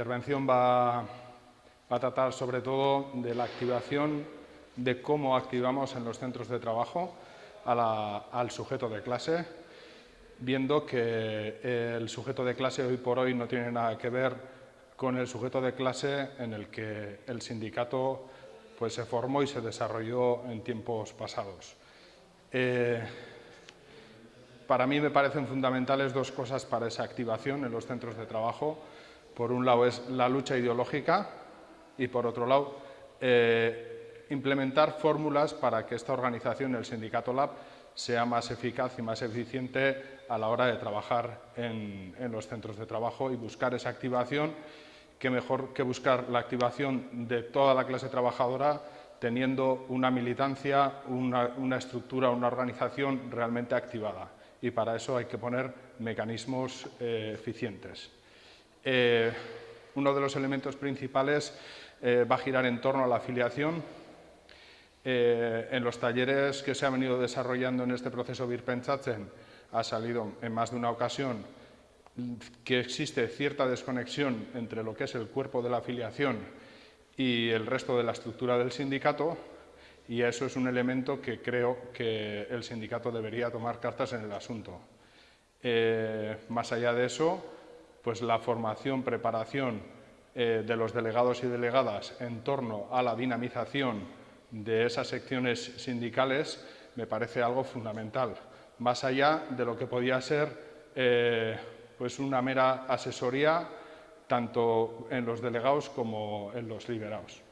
intervención va, a tratar sobre todo de la activación, de cómo activamos en los centros de trabajo al sujeto de clase, viendo que el sujeto de clase hoy por hoy no tiene nada que ver con el sujeto de clase en el que el sindicato pues, se formó y se desarrolló en tiempos pasados. Eh, para mí me parecen fundamentales dos cosas para esa activación en los centros de trabajo. Por un lado es la lucha ideológica y por otro lado eh, implementar fórmulas para que esta organización, el Sindicato Lab, sea más eficaz y más eficiente a la hora de trabajar en, los centros de trabajo y buscar esa activación, que mejor que buscar la activación de toda la clase trabajadora teniendo una militancia, una estructura, una organización realmente activada y para eso hay que poner mecanismos eh, eficientes. Eh, uno de los elementos principales eh, va a girar en torno a la afiliación. en los talleres que se han venido desarrollando en este proceso Birpentsatzen ha salido en más de una ocasión que existe cierta desconexión entre lo que es el cuerpo de la afiliación y el resto de la estructura del sindicato y eso es un elemento que creo que el sindicato debería tomar cartas en el asunto. Eh, más allá de eso, pues la formación, preparación eh, de los delegados y delegadas en torno a la dinamización de esas secciones sindicales me parece algo fundamental, más allá de lo que podía ser eh, pues una mera asesoría tanto en los delegados como en los liberados.